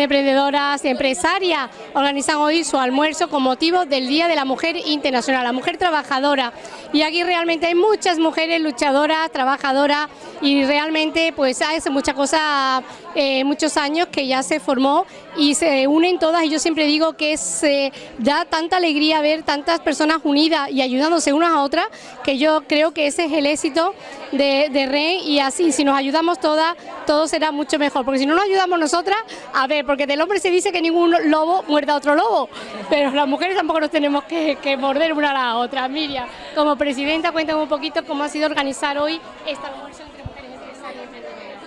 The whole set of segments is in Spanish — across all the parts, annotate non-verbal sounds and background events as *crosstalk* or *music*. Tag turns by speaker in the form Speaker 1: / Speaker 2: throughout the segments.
Speaker 1: Emprendedoras Empresarias organizan hoy su almuerzo con motivo del Día de la Mujer Internacional, la mujer trabajadora. Y aquí realmente hay muchas mujeres luchadoras, trabajadoras y realmente pues hace mucha cosa, eh, muchos años que ya se formó y se unen todas. Y yo siempre digo que se da tanta alegría ver tantas personas unidas y ayudándose unas a otras que yo creo que ese es el éxito de, de REN y así si nos ayudamos todas todo será mucho mejor. Porque si no nos ayudamos nosotras, a ver, porque del hombre se dice que ningún lobo muerda a otro lobo, pero las mujeres tampoco nos tenemos que, morder una a la otra. Miriam, como presidenta, cuéntame un poquito cómo ha sido organizar hoy esta almuerzo entre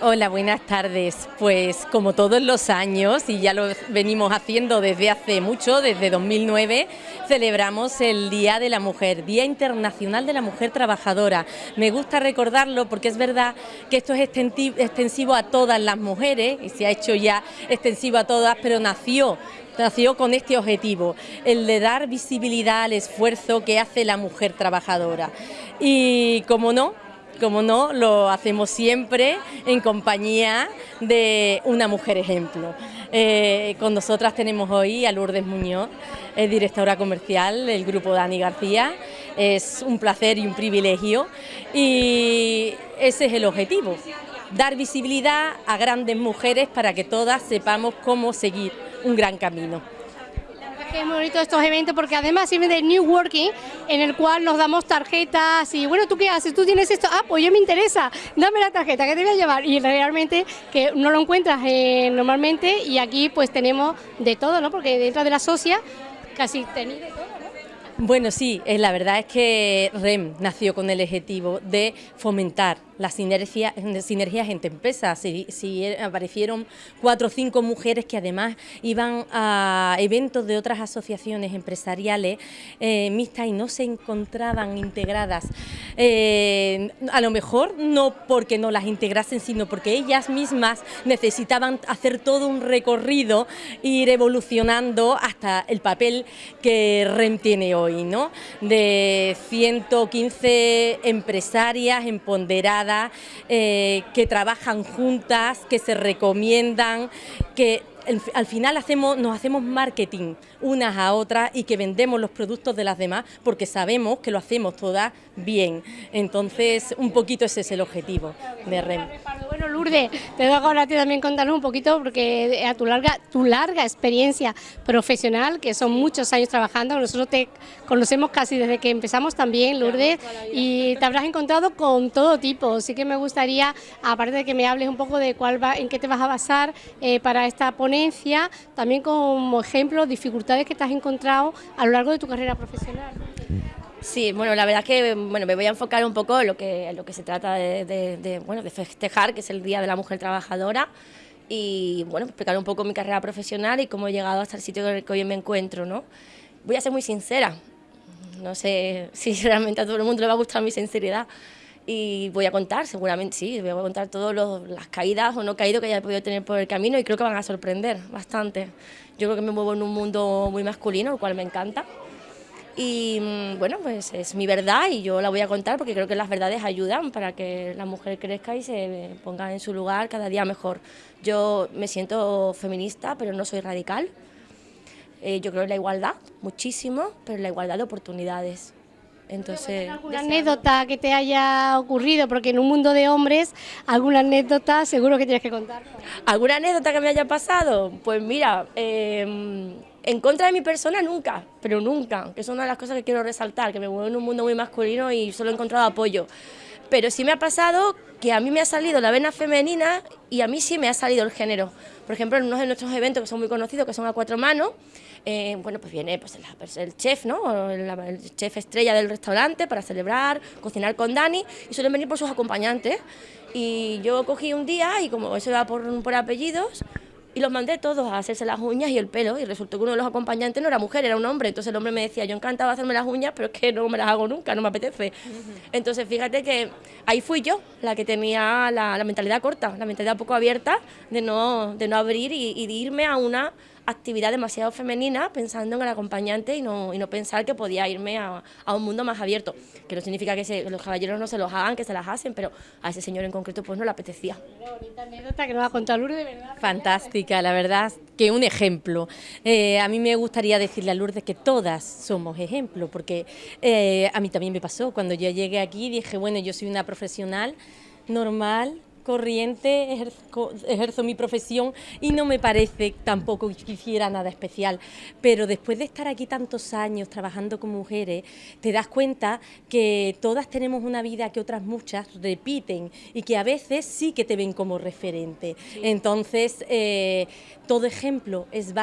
Speaker 2: Hola, buenas tardes. Pues como todos los años, y ya lo venimos haciendo desde hace mucho, desde 2009, celebramos el Día de la Mujer, Día Internacional de la Mujer Trabajadora. Me gusta recordarlo porque es verdad que esto es extensivo a todas las mujeres y se ha hecho ya extensivo a todas, pero nació nació con este objetivo, el de dar visibilidad al esfuerzo que hace la mujer trabajadora. Y como no, como no, lo hacemos siempre en compañía de una mujer ejemplo. Eh, con nosotras tenemos hoy a Lourdes Muñoz, directora comercial del grupo Dani García. Es un placer y un privilegio y ese es el objetivo, dar visibilidad a grandes mujeres para que todas sepamos cómo seguir un gran camino.
Speaker 1: Es muy bonito estos eventos porque además sirve de New Working en el cual nos damos tarjetas y bueno, ¿tú qué haces? ¿Tú tienes esto? Ah, pues yo me interesa, dame la tarjeta que te voy a llevar y realmente que no lo encuentras eh, normalmente y aquí pues tenemos de todo, ¿no? Porque dentro de la socia casi tenéis de todo.
Speaker 2: Bueno, sí, eh, la verdad es que REM nació con el objetivo de fomentar las sinergias, sinergias entre empresas. Si, aparecieron cuatro o cinco mujeres que además iban a eventos de otras asociaciones empresariales eh, mixtas y no se encontraban integradas. Eh, a lo mejor no porque no las integrasen, sino porque ellas mismas necesitaban hacer todo un recorrido, ir evolucionando hasta el papel que REM tiene hoy, ¿no? de 115 empresarias empoderadas eh, que trabajan juntas, que se recomiendan, que al final hacemos, nos hacemos marketing unas a otras y que vendemos los productos de las demás porque sabemos que lo hacemos todas bien. Entonces, un poquito ese es el objetivo de REM.
Speaker 1: Lourdes, te doy ahora a ti también contarnos un poquito porque a tu larga, tu larga experiencia profesional, que son muchos años trabajando, nosotros te conocemos casi desde que empezamos también, Lourdes, y te habrás encontrado con todo tipo. Así que me gustaría, aparte de que me hables un poco de cuál va, en qué te vas a basar eh, para esta ponencia, también como ejemplo, dificultades que te has encontrado a lo largo de tu carrera profesional.
Speaker 3: Sí, bueno, la verdad es que bueno, me voy a enfocar un poco en lo que, lo que se trata de, bueno, de festejar, que es el Día de la Mujer Trabajadora, y bueno, explicar un poco mi carrera profesional y cómo he llegado hasta el sitio en el que hoy me encuentro. ¿no? Voy a ser muy sincera, no sé *laughs* si realmente a todo el mundo le va a gustar mi sinceridad, y voy a contar, seguramente sí, voy a contar todas las caídas o no caídas que haya podido tener por el camino y creo que van a sorprender bastante. Yo creo que me muevo en un mundo muy masculino, lo cual me encanta. Y mm, bueno, pues es mi verdad y yo la voy a contar porque creo que las verdades ayudan para que la mujer crezca y se ponga en su lugar cada día mejor. Yo me siento feminista, pero no soy radical. Eh, yo creo en la igualdad, muchísimo, pero en la igualdad de oportunidades. Entonces,
Speaker 1: ¿Alguna anécdota que te haya ocurrido? Porque en un mundo de hombres, alguna anécdota seguro que tienes que contar.
Speaker 3: ¿Alguna anécdota que me haya pasado? Pues mira, em, en contra de mi persona nunca, pero nunca, que es una de las cosas que quiero resaltar, que me muevo en un mundo muy masculino y solo he encontrado apoyo. Pero sí me ha pasado que a mí me ha salido la vena femenina y a mí sí me ha salido el género. Por ejemplo, en uno de nuestros eventos que son muy conocidos, que son a cuatro manos, eh, bueno, pues viene pues, el, chef, ¿no? El, chef estrella del restaurante para celebrar, cocinar con Dani y suelen venir por sus acompañantes. Y yo cogí un día y como eso iba por, por apellidos, y los mandé todos a hacerse las uñas y el pelo y resultó que uno de los acompañantes no era mujer, era un hombre. Entonces el hombre me decía, yo encantaba hacerme las uñas, pero es que no me las hago nunca, no me apetece. Entonces fíjate que ahí fui yo la que tenía la, mentalidad corta, la mentalidad poco abierta de no, de no abrir y, de irme a una, actividad demasiado femenina pensando en el acompañante y no, y no pensar que podía irme a, a un mundo más abierto, que no significa que, se, los caballeros no se los hagan, que se las hacen, pero a ese señor en concreto pues no le apetecía.
Speaker 1: bonita anécdota que nos ha contado Lourdes, ¿verdad?
Speaker 2: Fantástica, la verdad, que un ejemplo. Eh, a mí me gustaría decirle a Lourdes que todas somos ejemplo, porque eh, a mí también me pasó, cuando yo llegué aquí dije, bueno, yo soy una profesional normal, corriente, ejerzo, ejerzo, mi profesión y no me parece tampoco que hiciera nada especial. Pero después de estar aquí tantos años trabajando con mujeres, te das cuenta que todas tenemos una vida que otras muchas repiten y que a veces sí que te ven como referente. Sí. Entonces, eh, todo ejemplo es,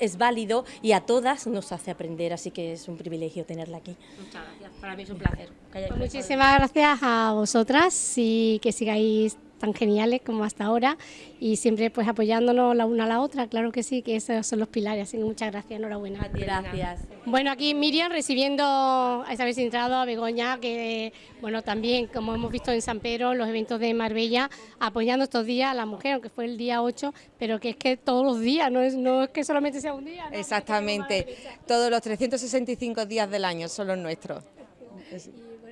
Speaker 2: es válido y a todas nos hace aprender, así que es un privilegio tenerla aquí.
Speaker 3: Muchas gracias, para mí es un placer.
Speaker 1: Pues muchísimas gracias a vosotras y que sigáis tan geniales como hasta ahora y siempre pues apoyándonos la una a la otra, claro que sí, que esos son los pilares, así que muchas gracias, enhorabuena.
Speaker 2: Gracias.
Speaker 1: Bueno, aquí Miriam recibiendo a vez entrado a Begoña, que bueno, también como hemos visto en San Pedro, los eventos de Marbella, apoyando estos días a la mujer, aunque fue el día 8, pero que es que todos los días, no es, no es que solamente sea un día. ¿no?
Speaker 4: Exactamente, todos los 365 días del año son los nuestros.
Speaker 1: ¿Cómo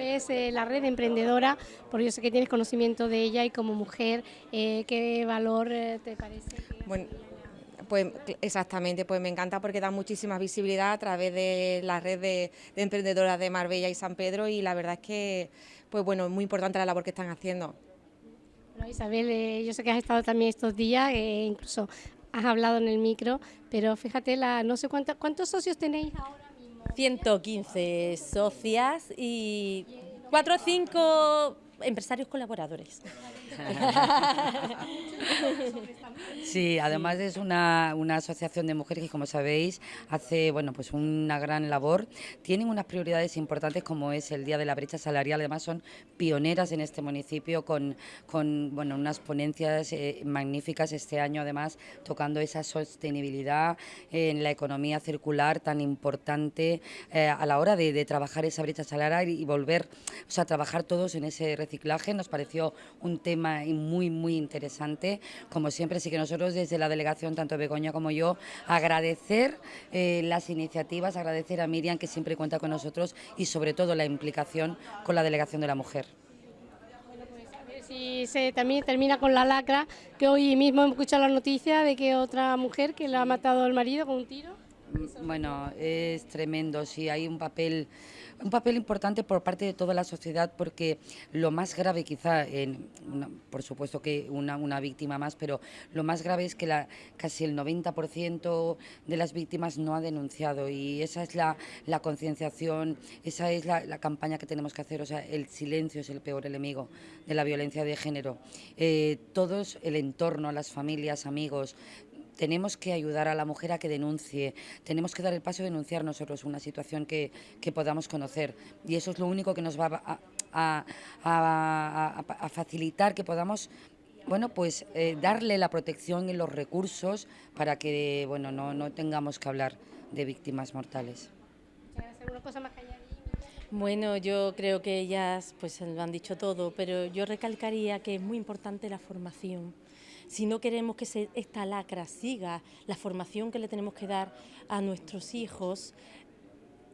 Speaker 1: ves eh, la red emprendedora? Porque yo sé que tienes conocimiento de ella y como mujer, eh, ¿qué valor eh, te parece?
Speaker 4: Bueno, pues exactamente, pues me encanta porque da muchísima visibilidad a través de la red de, de, emprendedoras de Marbella y San Pedro y la verdad es que, pues bueno, es muy importante la labor que están haciendo.
Speaker 1: Bueno, Isabel, eh, yo sé que has estado también estos días, eh, incluso has hablado en el micro, pero fíjate, la, no sé cuánto, cuántos socios tenéis ahora.
Speaker 2: 115 socias y 4 o 5 empresarios colaboradores. *laughs*
Speaker 5: Sí, además es una, una, asociación de mujeres que, como sabéis, hace bueno pues una gran labor. Tienen unas prioridades importantes como es el Día de la Brecha Salarial. Además son pioneras en este municipio con, con bueno, unas ponencias eh, magníficas este año, además tocando esa sostenibilidad en la economía circular tan importante eh, a la hora de, de, trabajar esa brecha salarial y volver o sea, trabajar todos en ese reciclaje. Nos pareció un tema muy, muy interesante. Como siempre, sí que nosotros desde la delegación, tanto Begoña como yo, agradecer eh, las iniciativas, agradecer a Miriam que siempre cuenta con nosotros y sobre todo la implicación con la delegación de la mujer.
Speaker 1: Si se también termina con la lacra, que hoy mismo hemos escuchado la noticia de que otra mujer que le ha matado al marido con un tiro.
Speaker 5: Bueno, es tremendo, sí, hay un papel, un papel importante por parte de toda la sociedad porque lo más grave quizá, en una, por supuesto que una, una, víctima más, pero lo más grave es que la, casi el 90% de las víctimas no ha denunciado y esa es la, concienciación, esa es la, la, campaña que tenemos que hacer, o sea, el silencio es el peor enemigo de la violencia de género. Eh, todos, el entorno, las familias, amigos, tenemos que ayudar a la mujer a que denuncie, tenemos que dar el paso de denunciar nosotros una situación que, que podamos conocer. Y eso es lo único que nos va a, facilitar que podamos bueno, pues eh, darle la protección y los recursos para que bueno, no, no tengamos que hablar de víctimas mortales.
Speaker 2: Bueno, yo creo que ellas pues lo han dicho todo, pero yo recalcaría que es muy importante la formación si no queremos que se, esta lacra siga, la formación que le tenemos que dar a nuestros hijos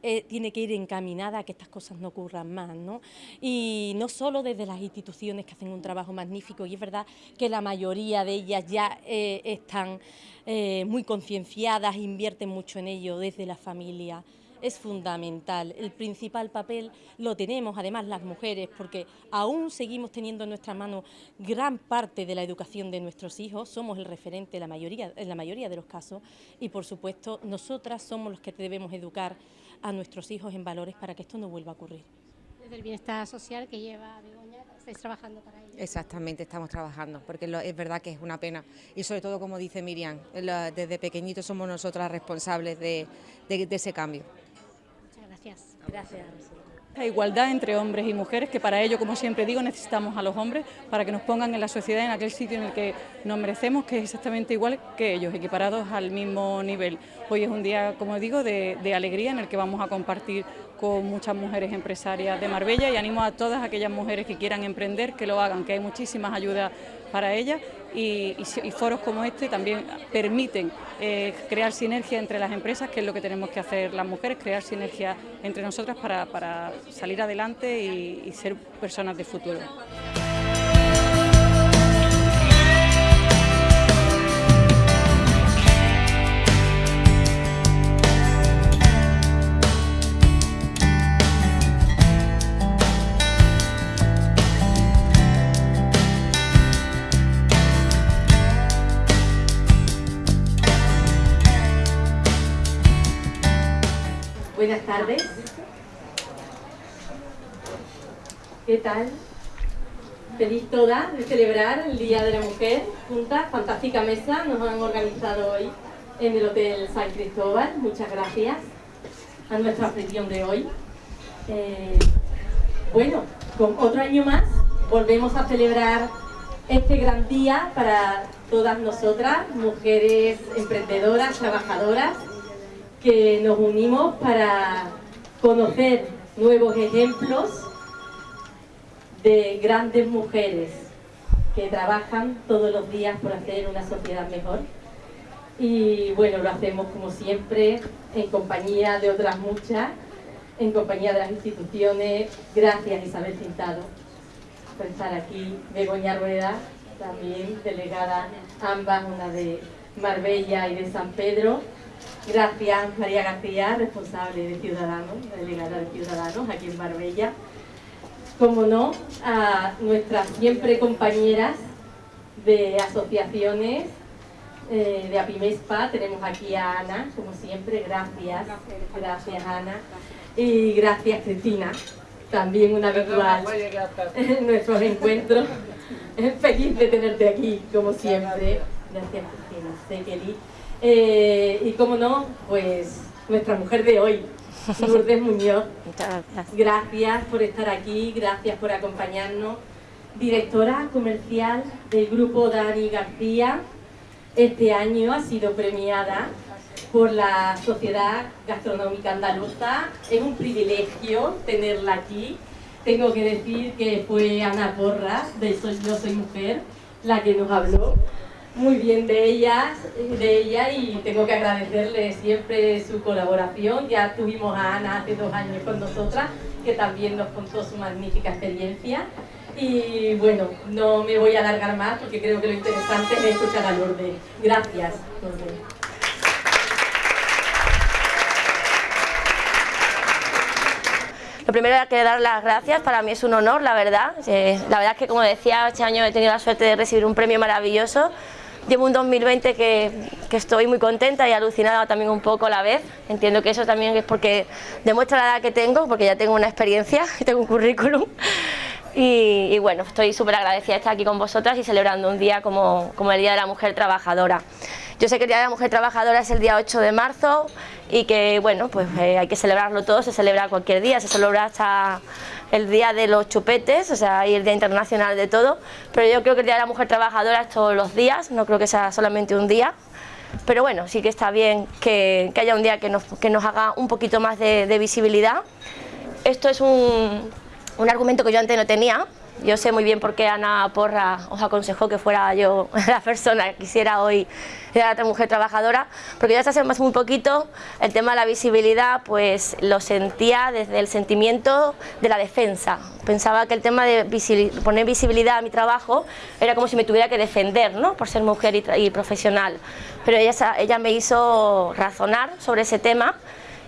Speaker 2: eh, tiene que ir encaminada a que estas cosas no ocurran más, ¿no? Y no solo desde las instituciones que hacen un trabajo magnífico, y es verdad que la mayoría de ellas ya eh, están eh, muy concienciadas, invierten mucho en ello desde la familia, es fundamental. El principal papel lo tenemos además las mujeres porque aún seguimos teniendo en nuestras manos gran parte de la educación de nuestros hijos, somos el referente en la mayoría, en la mayoría de los casos y por supuesto nosotras somos los que debemos educar a nuestros hijos en valores para que esto no vuelva a ocurrir.
Speaker 1: Desde el bienestar social que lleva Begoña, estáis trabajando para ello.
Speaker 4: Exactamente, estamos trabajando, porque lo, es verdad que es una pena. Y sobre todo, como dice Miriam, lo, desde pequeñitos somos nosotras responsables de, de, de ese cambio.
Speaker 1: Gracias.
Speaker 6: La igualdad entre hombres y mujeres, que para ello, como siempre digo, necesitamos a los hombres para que nos pongan en la sociedad en aquel sitio en el que nos merecemos, que es exactamente igual que ellos, equiparados al mismo nivel. Hoy es un día, como digo, de alegría en el que vamos a compartir con muchas mujeres empresarias de Marbella y animo a todas aquellas mujeres que quieran emprender que lo hagan, que hay muchísimas ayudas para ellas y, foros como este también permiten eh, crear sinergia entre las empresas, que es lo que tenemos que hacer las mujeres, crear sinergia entre nosotras para, salir adelante y ser personas de futuro.
Speaker 2: Tardes. ¿Qué tal? Feliz todas de celebrar el Día de la Mujer juntas. Fantástica mesa nos han organizado hoy en el Hotel San Cristóbal. Muchas gracias a nuestra sesión de hoy. Eh, bueno, con otro año más volvemos a celebrar este gran día para todas nosotras, mujeres emprendedoras, trabajadoras, que nos unimos para conocer nuevos ejemplos de grandes mujeres que trabajan todos los días por hacer una sociedad mejor. Y bueno, lo hacemos como siempre en compañía de otras muchas, en compañía de las instituciones. Gracias Isabel Cintado por estar aquí. Begoña Rueda, también delegada, ambas, una de Marbella y de San Pedro. Gracias María García, responsable de Ciudadanos, delegada de Ciudadanos aquí en Marbella. Como no, a nuestras siempre compañeras de asociaciones eh, de APIMESPA, tenemos aquí a Ana, como siempre, gracias, gracias Ana, y gracias Cristina, también una habitual *laughs* en nuestros encuentros. *laughs* Feliz de tenerte aquí, como siempre. Gracias Cristina, sé que eh, y como no, pues nuestra mujer de hoy, Lourdes Muñoz. *laughs*
Speaker 3: Muchas gracias.
Speaker 2: Gracias por estar aquí, gracias por acompañarnos. Directora comercial del grupo Dani García, este año ha sido premiada por la Sociedad Gastronómica Andaluza. Es un privilegio tenerla aquí. Tengo que decir que fue Ana Porras, de Soy, Yo Soy Mujer, la que nos habló muy bien de ellas, de ella y tengo que agradecerle siempre su colaboración. Ya tuvimos a Ana hace dos años con nosotras, que también nos contó su magnífica experiencia. Y bueno, no me voy a alargar más porque creo que lo interesante es escuchar a Lourdes. Gracias, Lourdes.
Speaker 3: Lo primero es que dar las gracias, para mí es un honor, la verdad. Eh, la verdad es que, como decía, este año he tenido la suerte de recibir un premio maravilloso Llevo un 2020 que, estoy muy contenta y alucinada también un poco a la vez. Entiendo que eso también es porque demuestra la edad que tengo, porque ya tengo una experiencia *laughs* y tengo un currículum. Y, bueno, estoy súper agradecida de estar aquí con vosotras y celebrando un día como, como el Día de la Mujer Trabajadora. Yo sé que el Día de la Mujer Trabajadora es el día 8 de marzo y que bueno, pues eh, hay que celebrarlo todo, se celebra cualquier día, se celebra hasta el Día de los Chupetes, o sea, y el Día Internacional de todo, pero yo creo que el Día de la Mujer Trabajadora es todos los días, no creo que sea solamente un día, pero bueno, sí que está bien que, haya un día que nos, que nos, haga un poquito más de, de visibilidad. Esto es un, un argumento que yo antes no tenía, yo sé muy bien por qué Ana Porra os aconsejó que fuera yo *laughs* la persona que quisiera hoy ser otra mujer trabajadora, porque ya hace más muy poquito el tema de la visibilidad pues lo sentía desde el sentimiento de la defensa. Pensaba que el tema de poner visibilidad a mi trabajo era como si me tuviera que defender ¿no? por ser mujer y, profesional, pero ella, ella me hizo razonar sobre ese tema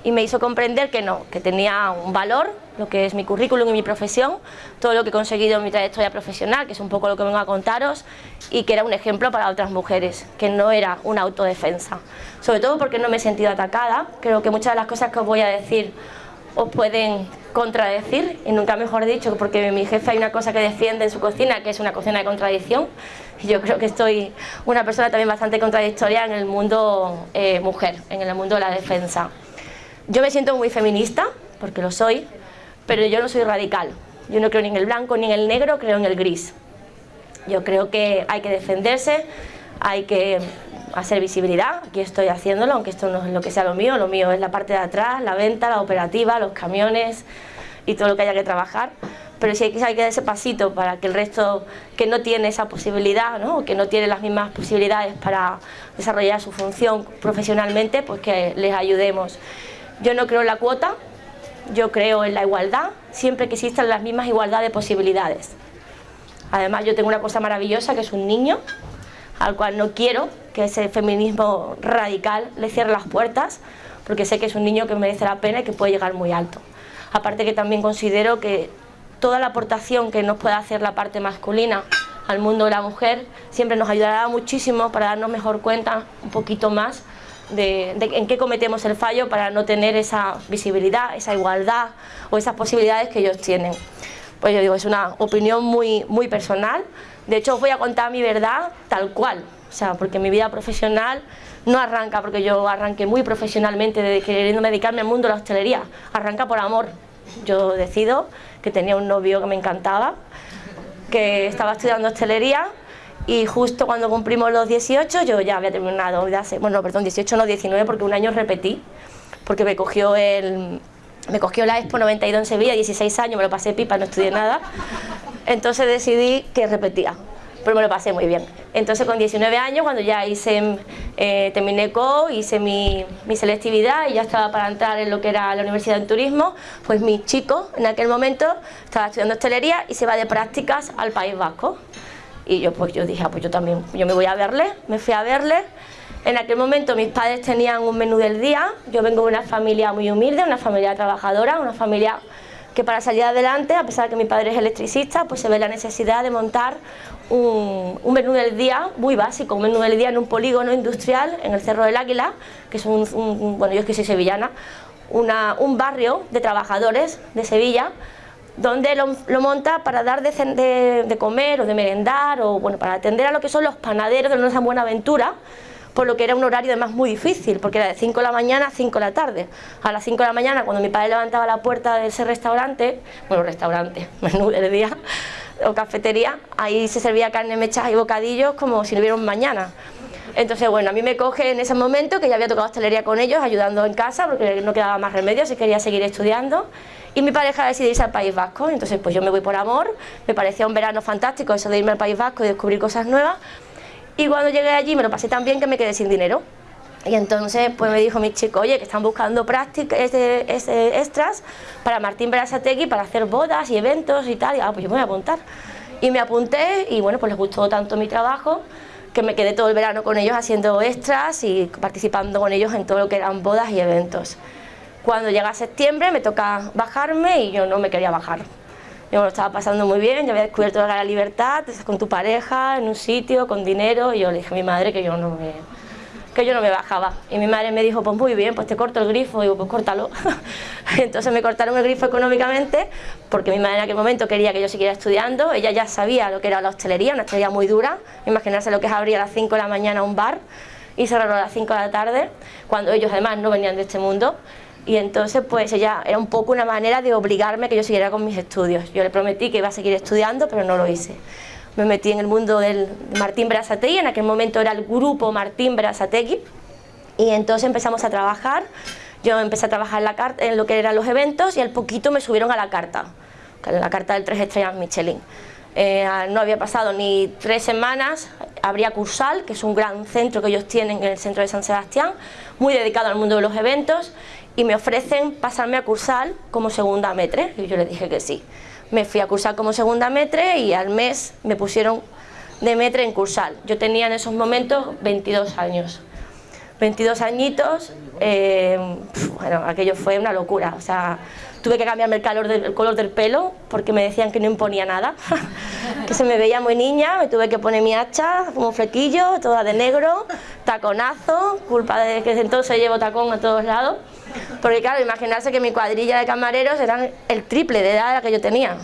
Speaker 3: y me hizo comprender que no, que tenía un valor, lo que es mi currículum y mi profesión, todo lo que he conseguido en mi trayectoria profesional, que es un poco lo que vengo a contaros, y que era un ejemplo para otras mujeres, que no era una autodefensa. Sobre todo porque no me he sentido atacada, creo que muchas de las cosas que os voy a decir os pueden contradecir, y nunca mejor dicho, porque mi jefe hay una cosa que defiende en su cocina, que es una cocina de contradicción, y yo creo que estoy una persona también bastante contradictoria en el mundo eh, mujer, en el mundo de la defensa. Yo me siento muy feminista, porque lo soy, pero yo no soy radical. Yo no creo ni en el blanco ni en el negro, creo en el gris. Yo creo que hay que defenderse, hay que hacer visibilidad, aquí estoy haciéndolo, aunque esto no es lo que sea lo mío, lo mío es la parte de atrás, la venta, la operativa, los camiones y todo lo que haya que trabajar, pero sí hay que, hay que dar ese pasito para que el resto que no tiene esa posibilidad, ¿no? que no tiene las mismas posibilidades para desarrollar su función profesionalmente, pues que les ayudemos. Yo no creo en la cuota, yo creo en la igualdad, siempre que existan las mismas igualdad de posibilidades. Además yo tengo una cosa maravillosa que es un niño, al cual no quiero que ese feminismo radical le cierre las puertas, porque sé que es un niño que merece la pena y que puede llegar muy alto. Aparte que también considero que toda la aportación que nos pueda hacer la parte masculina al mundo de la mujer siempre nos ayudará muchísimo para darnos mejor cuenta un poquito más de, en qué cometemos el fallo para no tener esa visibilidad, esa igualdad o esas posibilidades que ellos tienen. Pues yo digo, es una opinión muy, muy personal, de hecho os voy a contar mi verdad tal cual, o sea, porque mi vida profesional no arranca porque yo arranqué muy profesionalmente de dedicarme al mundo de la hostelería, arranca por amor. Yo decido que tenía un novio que me encantaba, que estaba estudiando hostelería y justo cuando cumplimos los 18 yo ya había terminado, bueno, perdón, 18 no, 19 porque un año repetí, porque me cogió el... Me cogió la Expo 92 en Sevilla, 16 años, me lo pasé pipa, no estudié nada. Entonces decidí que repetía, pero me lo pasé muy bien. Entonces con 19 años, cuando ya hice, eh, terminé CO, hice mi, mi, selectividad y ya estaba para entrar en lo que era la Universidad de Turismo, pues mi chico en aquel momento estaba estudiando hostelería y se va de prácticas al País Vasco. Y yo pues yo dije, ah, pues yo también, yo me voy a verle, me fui a verle. En aquel momento mis padres tenían un menú del día, yo vengo de una familia muy humilde, una familia trabajadora, una familia que para salir adelante, a pesar de que mi padre es electricista, pues se ve la necesidad de montar un, menú del día muy básico, un menú del día en un polígono industrial en el Cerro del Águila, que es un, bueno yo es que soy sevillana, un barrio de trabajadores de Sevilla, donde lo, monta para dar de, comer o de merendar o bueno, para atender a lo que son los panaderos de una buena aventura, por lo que era un horario además muy difícil, porque era de 5 de la mañana a 5 de la tarde. A las 5 de la mañana, cuando mi padre levantaba la puerta de ese restaurante, bueno, restaurante, *laughs* menú del día, o cafetería, ahí se servía carne mechas y bocadillos como si no hubiera un mañana. Entonces, bueno, a mí me coge en ese momento que ya había tocado hostelería con ellos, ayudando en casa, porque no quedaba más remedio si quería seguir estudiando y mi pareja decidió irse al País Vasco, entonces pues yo me voy por amor, me parecía un verano fantástico eso de irme al País Vasco y descubrir cosas nuevas y cuando llegué allí me lo pasé tan bien que me quedé sin dinero y entonces pues me dijo mi chico, oye, que están buscando prácticas, extras para Martín Berasategui para hacer bodas y eventos y tal, y ah, pues yo me voy a apuntar. Y me apunté y bueno, pues les gustó tanto mi trabajo que me quedé todo el verano con ellos haciendo extras y participando con ellos en todo lo que eran bodas y eventos. Cuando llega septiembre me toca bajarme y yo no me quería bajar. Yo me lo estaba pasando muy bien, ya había descubierto la libertad, estás con tu pareja, en un sitio, con dinero, y yo le dije a mi madre que yo no me, que yo no me bajaba. Y mi madre me dijo, pues muy bien, pues te corto el grifo, y digo, pues córtalo. *laughs* Entonces me cortaron el grifo económicamente, porque mi madre en aquel momento quería que yo siguiera estudiando, ella ya sabía lo que era la hostelería, una hostelería muy dura, imaginarse lo que es abrir a las 5 de la mañana un bar y cerrarlo a las 5 de la tarde, cuando ellos además no venían de este mundo, y entonces pues ella era un poco una manera de obligarme que yo siguiera con mis estudios. Yo le prometí que iba a seguir estudiando, pero no lo hice. Me metí en el mundo del Martín Brazategui, en aquel momento era el grupo Martín Brazategui, y entonces empezamos a trabajar. Yo empecé a trabajar en, la carta, en lo que eran los eventos y al poquito me subieron a la carta, la carta del tres estrellas Michelin. Eh, no había pasado ni tres semanas, habría Cursal, que es un gran centro que ellos tienen en el centro de San Sebastián, muy dedicado al mundo de los eventos, y me ofrecen pasarme a cursar como segunda metre, y yo le dije que sí. Me fui a cursar como segunda metre y al mes me pusieron de metre en cursal. Yo tenía en esos momentos 22 años. 22 añitos, eh, bueno, aquello fue una locura, o sea, tuve que cambiarme el, calor del, color del pelo porque me decían que no imponía nada, *laughs* que se me veía muy niña, me tuve que poner mi hacha como flequillo, toda de negro, taconazo, culpa de que entonces llevo tacón a todos lados, porque claro, imaginarse que mi cuadrilla de camareros eran el triple de edad que yo tenía.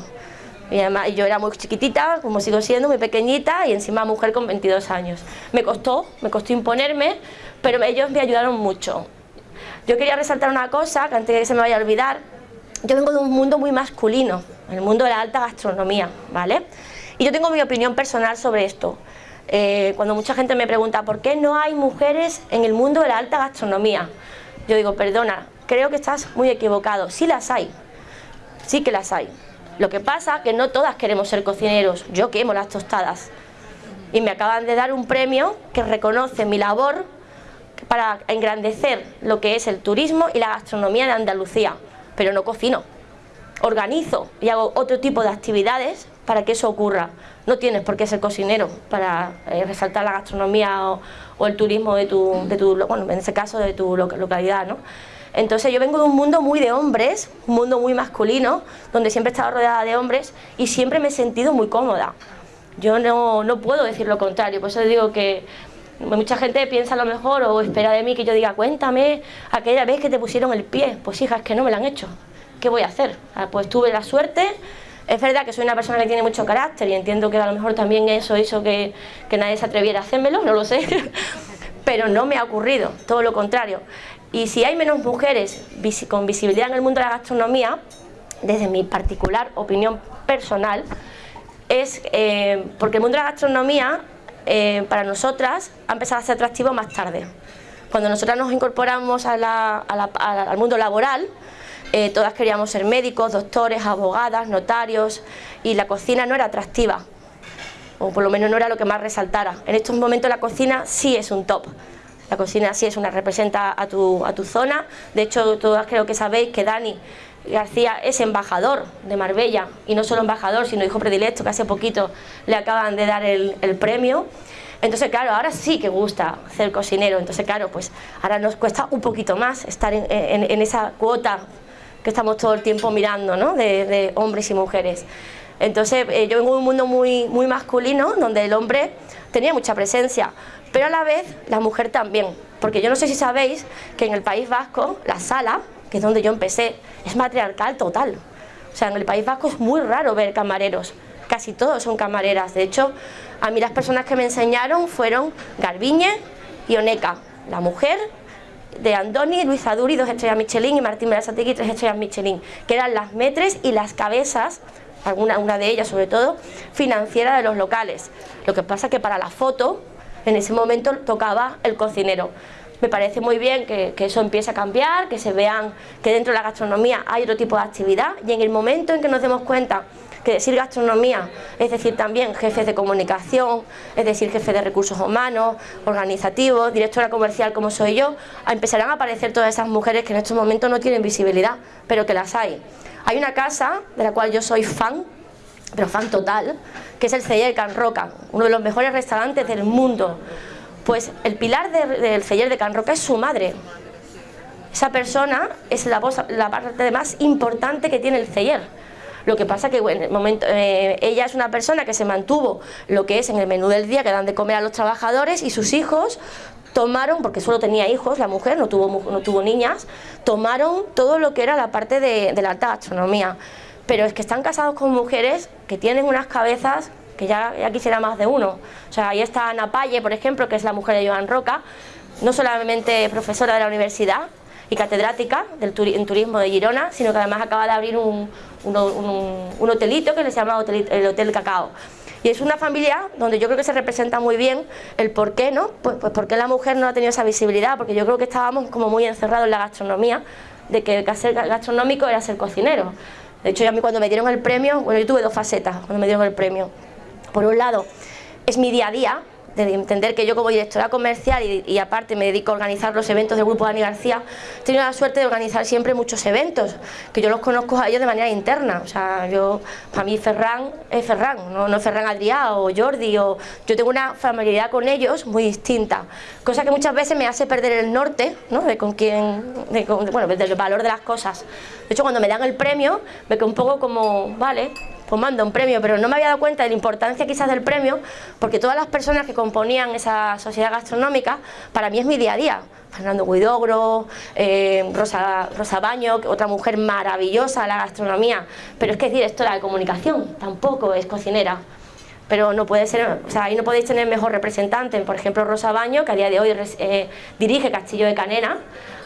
Speaker 3: Y yo era muy chiquitita, como sigo siendo, muy pequeñita y encima mujer con 22 años. Me costó, me costó imponerme, pero ellos me ayudaron mucho. Yo quería resaltar una cosa, que antes de que se me vaya a olvidar, yo vengo de un mundo muy masculino, el mundo de la alta gastronomía, ¿vale? Y yo tengo mi opinión personal sobre esto. Eh, cuando mucha gente me pregunta por qué no hay mujeres en el mundo de la alta gastronomía, yo digo, perdona, creo que estás muy equivocado. Sí las hay, sí que las hay. Lo que pasa es que no todas queremos ser cocineros. Yo quemo las tostadas. Y me acaban de dar un premio que reconoce mi labor para engrandecer lo que es el turismo y la gastronomía de Andalucía. Pero no cocino. Organizo y hago otro tipo de actividades para que eso ocurra. No tienes por qué ser cocinero para eh, resaltar la gastronomía o, el turismo de tu, de tu, bueno, en ese caso de tu localidad, ¿no? Entonces yo vengo de un mundo muy de hombres, un mundo muy masculino, donde siempre he estado rodeada de hombres y siempre me he sentido muy cómoda. Yo no, no puedo decir lo contrario, por eso digo que mucha gente piensa lo mejor o espera de mí que yo diga, cuéntame aquella vez que te pusieron el pie. Pues hija, es que no me lo han hecho. ¿Qué voy a hacer? Ah, pues tuve la suerte, es verdad que soy una persona que tiene mucho carácter y entiendo que a lo mejor también eso hizo que, que nadie se atreviera a hacérmelo, no lo sé, *laughs* pero no me ha ocurrido, todo lo contrario. Y si hay menos mujeres con visibilidad en el mundo de la gastronomía, desde mi particular opinión personal, es eh, porque el mundo de la gastronomía eh, para nosotras ha empezado a ser atractivo más tarde. Cuando nosotras nos incorporamos al mundo laboral, eh, todas queríamos ser médicos, doctores, abogadas, notarios y la cocina no era atractiva, o por lo menos no era lo que más resaltara. En estos momentos la cocina sí es un top. La cocina sí es una, representa a tu, a tu zona, de hecho todas creo que sabéis que Dani García es embajador de Marbella y no solo embajador sino hijo predilecto que hace poquito le acaban de dar el, premio entonces claro, ahora sí que gusta ser cocinero entonces claro, pues ahora nos cuesta un poquito más estar en, esa cuota que estamos todo el tiempo mirando ¿no? de, hombres y mujeres entonces eh, yo vengo de un mundo muy, muy masculino donde el hombre tenía mucha presencia pero a la vez la mujer también, porque yo no sé si sabéis que en el País Vasco la sala, que es donde yo empecé, es matriarcal total. O sea, en el País Vasco es muy raro ver camareros, casi todos son camareras. De hecho, a mí las personas que me enseñaron fueron Garbiñe y Oneca, la mujer de Andoni, Luis Aduri, dos estrellas Michelin, y Martín Berasategui, tres estrellas Michelin, que eran las metres y las cabezas, alguna, una de ellas sobre todo, financiera de los locales. Lo que pasa es que para la foto en ese momento tocaba el cocinero. Me parece muy bien que, eso empiece a cambiar, que se vean que dentro de la gastronomía hay otro tipo de actividad y en el momento en que nos demos cuenta que decir gastronomía es decir también jefes de comunicación, es decir jefes de recursos humanos, organizativos, directora comercial como soy yo, empezarán a aparecer todas esas mujeres que en estos momentos no tienen visibilidad, pero que las hay. Hay una casa de la cual yo soy fan, pero fan total, que es el Celler Can Roca, uno de los mejores restaurantes del mundo. Pues el pilar del Celler de Can Roca es su madre. Esa persona es la, la parte más importante que tiene el Celler. Lo que pasa que en el momento, eh, ella es una persona que se mantuvo lo que es en el menú del día que dan de comer a los trabajadores y sus hijos tomaron, porque solo tenía hijos, la mujer no tuvo, no tuvo niñas, tomaron todo lo que era la parte de, la gastronomía pero es que están casados con mujeres que tienen unas cabezas que ya, ya quisiera más de uno. O sea, ahí está Ana Palle, por ejemplo, que es la mujer de Joan Roca, no solamente profesora de la universidad y catedrática del en turismo de Girona, sino que además acaba de abrir un, hotelito que se llama el Hotel Cacao. Y es una familia donde yo creo que se representa muy bien el por qué, ¿no? Pues, pues por la mujer no ha tenido esa visibilidad, porque yo creo que estábamos como muy encerrados en la gastronomía, de que ser gastronómico era ser cocinero. De hecho, a mí cuando me dieron el premio, bueno, yo tuve dos facetas cuando me dieron el premio. Por un lado, es mi día a día, de entender que yo como directora comercial y, aparte me dedico a organizar los eventos del grupo Dani García, he tenido la suerte de organizar siempre muchos eventos, que yo los conozco a ellos de manera interna, o sea, yo, para mí Ferran es Ferran, no, no Ferran Adrià o Jordi, o, yo tengo una familiaridad con ellos muy distinta, cosa que muchas veces me hace perder el norte, ¿no? de con quién, bueno, del valor de las cosas. De hecho, cuando me dan el premio, me quedo un poco como, vale, pues mando un premio, pero no me había dado cuenta de la importancia quizás del premio, porque todas las personas que componían esa sociedad gastronómica, para mí es mi día a día. Fernando Guidogro, eh, Rosa, Rosa Baño, otra mujer maravillosa de la gastronomía, pero es que es directora de comunicación, tampoco es cocinera pero no puede ser, o sea, ahí no podéis tener mejor representante, por ejemplo Rosa Baño, que a día de hoy eh, dirige Castillo de Canena,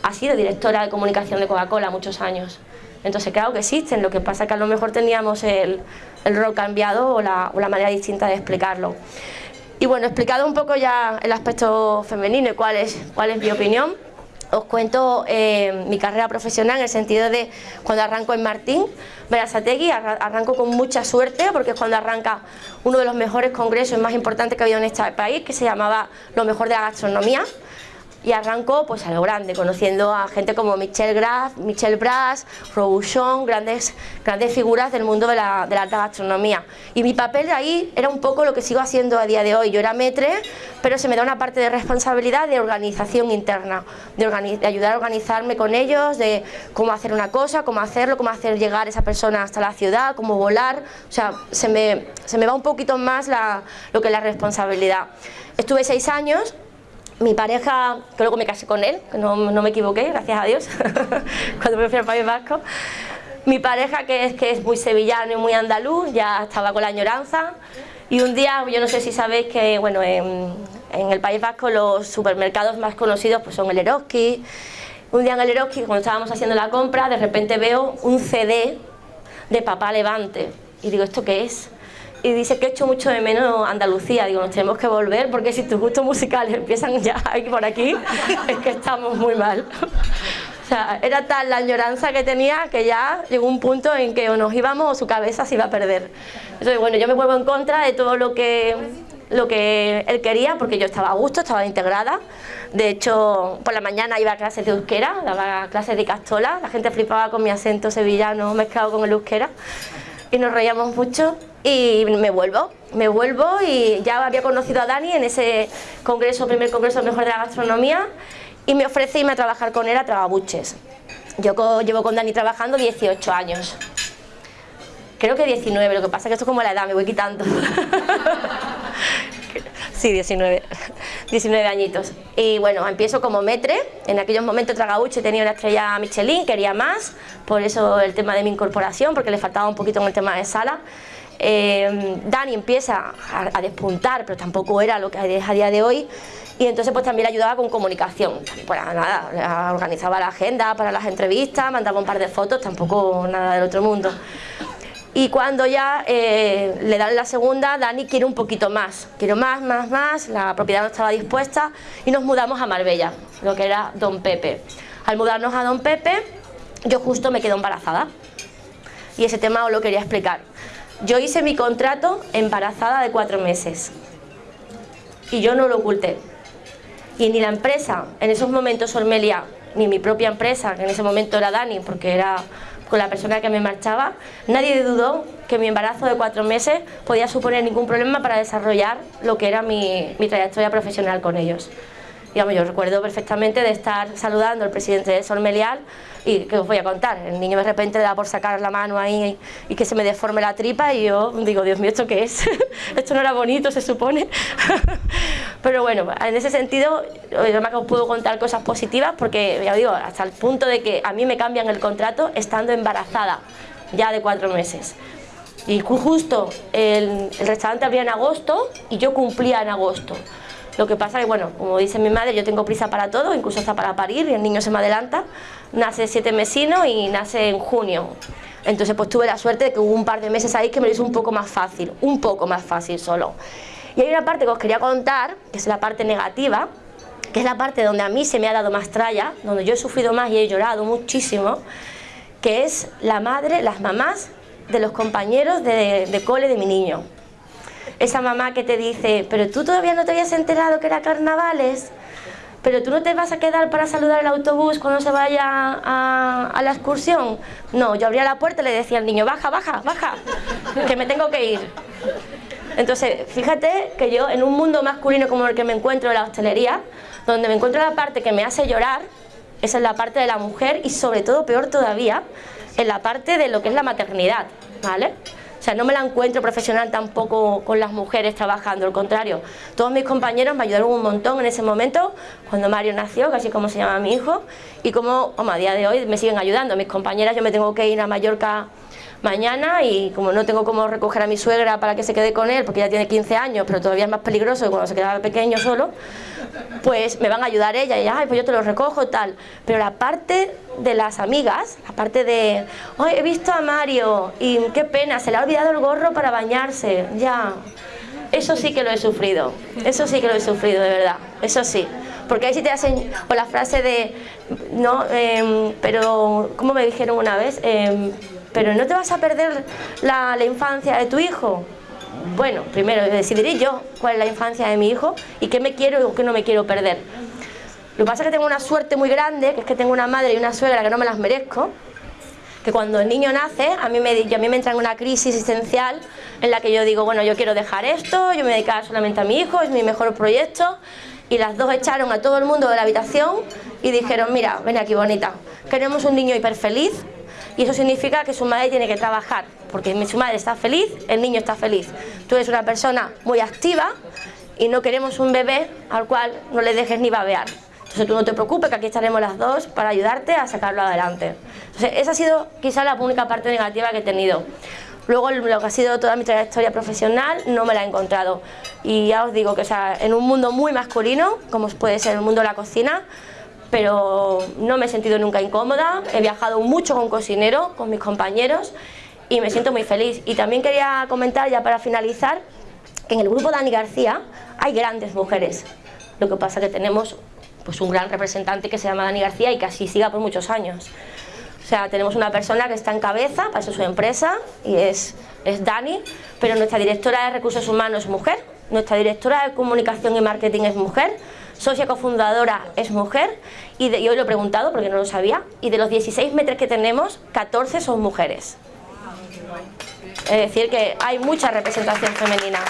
Speaker 3: ha sido directora de comunicación de Coca-Cola muchos años. Entonces claro que existen, lo que pasa es que a lo mejor teníamos el, rol cambiado o la, manera distinta de explicarlo. Y bueno, explicado un poco ya el aspecto femenino y cuál es, mi opinión, os cuento eh, mi carrera profesional en el sentido de cuando arranco en Martín, Berasategui, arranco con mucha suerte porque es cuando arranca uno de los mejores congresos más importantes que ha habido en este país, que se llamaba Lo mejor de la gastronomía, y arranco pues a lo grande, conociendo a gente como Michel Graf, Michel Bras, Robuchon, grandes, grandes figuras del mundo de la, de la, alta gastronomía. Y mi papel ahí era un poco lo que sigo haciendo a día de hoy. Yo era metre, pero se me da una parte de responsabilidad de organización interna, de, de ayudar a organizarme con ellos, de cómo hacer una cosa, cómo hacerlo, cómo hacer llegar esa persona hasta la ciudad, cómo volar, o sea, se me, se me va un poquito más la, lo que es la responsabilidad. Estuve seis años mi pareja, que luego me casé con él, no, me equivoqué, gracias a Dios, *laughs* cuando me fui al País Vasco. Mi pareja, que es, que es muy sevillano y muy andaluz, ya estaba con la añoranza. Y un día, yo no sé si sabéis que bueno, en, en el País Vasco los supermercados más conocidos pues son el Eroski. Un día en el Eroski, cuando estábamos haciendo la compra, de repente veo un CD de Papá Levante. Y digo, ¿esto qué es? Y dice que he hecho mucho de menos Andalucía. Digo, nos tenemos que volver porque si tus gustos musicales empiezan ya por aquí, *laughs* es que estamos muy mal. O sea, era tal la añoranza que tenía que ya llegó un punto en que o nos íbamos o su cabeza se iba a perder. Entonces, bueno, yo me vuelvo en contra de todo lo que, lo que él quería porque yo estaba a gusto, estaba integrada. De hecho, por la mañana iba a clases de euskera, daba clases de castola, la gente flipaba con mi acento sevillano mezclado con el euskera y nos reíamos mucho y me vuelvo, me vuelvo y ya había conocido a Dani en ese congreso, primer congreso mejor de la gastronomía y me ofrece irme a trabajar con él a Tragabuches. Yo llevo con Dani trabajando 18 años. Creo que 19, lo que pasa es que esto es como la edad, me voy quitando. *laughs* sí, 19, 19 añitos. Y bueno, empiezo como metre, en aquellos momentos Tragabuche tenía una estrella Michelin, quería más, por eso el tema de mi incorporación, porque le faltaba un poquito en el tema de sala. Eh, Dani empieza a, despuntar, pero tampoco era lo que es a día de hoy, y entonces pues también le ayudaba con comunicación, pues nada, organizaba la agenda para las entrevistas, mandaba un par de fotos, tampoco nada del otro mundo. Y cuando ya eh, le dan la segunda, Dani quiere un poquito más, quiero más, más, más, la propiedad no estaba dispuesta y nos mudamos a Marbella, lo que era Don Pepe. Al mudarnos a Don Pepe, yo justo me quedo embarazada y ese tema os lo quería explicar. Yo hice mi contrato embarazada de cuatro meses y yo no lo oculté. Y ni la empresa, en esos momentos Ormelia, ni mi propia empresa, que en ese momento era Dani, porque era con la persona que me marchaba, nadie dudó que mi embarazo de cuatro meses podía suponer ningún problema para desarrollar lo que era mi, mi trayectoria profesional con ellos. Digamos, yo recuerdo perfectamente de estar saludando al presidente de Solmelial y que os voy a contar, el niño de repente le da por sacar la mano ahí y, que se me deforme la tripa y yo digo, Dios mío, ¿esto qué es? *laughs* esto no era bonito, se supone. *laughs* Pero bueno, en ese sentido, yo me puedo contar cosas positivas porque, ya digo, hasta el punto de que a mí me cambian el contrato estando embarazada, ya de cuatro meses. Y justo el, el restaurante abría en agosto y yo cumplía en agosto. Lo que pasa es que, bueno, como dice mi madre, yo tengo prisa para todo, incluso hasta para parir, y el niño se me adelanta. Nace siete mesinos y nace en junio. Entonces, pues tuve la suerte de que hubo un par de meses ahí que me lo hizo un poco más fácil, un poco más fácil solo. Y hay una parte que os quería contar, que es la parte negativa, que es la parte donde a mí se me ha dado más tralla, donde yo he sufrido más y he llorado muchísimo, que es la madre, las mamás de los compañeros de, de cole de mi niño esa mamá que te dice, pero tú todavía no te habías enterado que era carnavales, pero tú no te vas a quedar para saludar el autobús cuando se vaya a, la excursión. No, yo abría la puerta y le decía al niño, baja, baja, baja, que me tengo que ir. Entonces, fíjate que yo en un mundo masculino como el que me encuentro en la hostelería, donde me encuentro la parte que me hace llorar, esa es la parte de la mujer y sobre todo, peor todavía, en la parte de lo que es la maternidad, ¿vale? O sea, no me la encuentro profesional tampoco con las mujeres trabajando, al contrario. Todos mis compañeros me ayudaron un montón en ese momento, cuando Mario nació, casi como se llama mi hijo, y como, como a día de hoy me siguen ayudando. Mis compañeras, yo me tengo que ir a Mallorca mañana y como no tengo cómo recoger a mi suegra para que se quede con él, porque ya tiene 15 años, pero todavía es más peligroso que cuando se quedaba pequeño solo, pues me van a ayudar ella y ay, pues yo te lo recojo, tal. Pero la parte de las amigas, la parte de, hoy he visto a Mario y qué pena, se le ha olvidado el gorro para bañarse, ya. Eso sí que lo he sufrido, eso sí que lo he sufrido, de verdad, eso sí. Porque ahí sí te hacen, con la frase de, no, em, pero, ¿cómo me dijeron una vez? Em, pero no te vas a perder la, la infancia de tu hijo. Bueno, primero decidiré yo cuál es la infancia de mi hijo y qué me quiero y qué no me quiero perder. Lo que pasa es que tengo una suerte muy grande, que es que tengo una madre y una suegra que no me las merezco, que cuando el niño nace, a mí me, a mí me entra en una crisis existencial en la que yo digo, bueno, yo quiero dejar esto, yo me dedicar solamente a mi hijo, es mi mejor proyecto, y las dos echaron a todo el mundo de la habitación y dijeron, mira, ven aquí bonita, queremos un niño hiper feliz, y eso significa que su madre tiene que trabajar, porque su madre está feliz, el niño está feliz. Tú eres una persona muy activa y no queremos un bebé al cual no le dejes ni babear. Entonces tú no te preocupes que aquí estaremos las dos para ayudarte a sacarlo adelante. Entonces esa ha sido quizá la única parte negativa que he tenido. Luego lo que ha sido toda mi trayectoria profesional no me la he encontrado. Y ya os digo que o sea, en un mundo muy masculino, como puede ser el mundo de la cocina, pero no me he sentido nunca incómoda, he viajado mucho con cocinero, con mis compañeros y me siento muy feliz. Y también quería comentar ya para finalizar que en el grupo Dani García hay grandes mujeres, lo que pasa que tenemos pues un gran representante que se llama Dani García y que así siga por muchos años. O sea, tenemos una persona que está en cabeza, para eso su empresa, y es, es Dani, pero nuestra directora de Recursos Humanos es mujer, nuestra directora de Comunicación y Marketing es mujer, socia cofundadora es mujer y, de, hoy lo he preguntado porque no lo sabía y de los 16 metros que tenemos 14 son mujeres. Es decir que hay mucha representación femenina.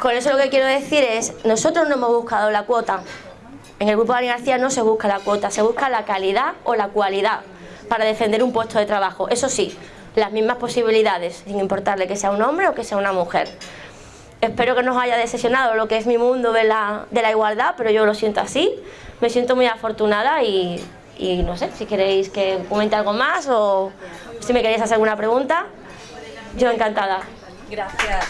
Speaker 3: Con eso lo que quiero decir es nosotros no hemos buscado la cuota. En el grupo de Dani García no se busca la cuota se busca la calidad o la cualidad para defender un puesto de trabajo. Eso sí, las mismas posibilidades sin importarle que sea un hombre o que sea una mujer Espero que nos haya decepcionado lo que es mi mundo de la, de la igualdad, pero yo lo siento así. Me siento muy afortunada y, y no sé, si queréis que comente algo más o si me queréis hacer alguna pregunta, yo encantada.
Speaker 2: Gracias.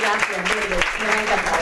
Speaker 7: Gracias, me ha encantado.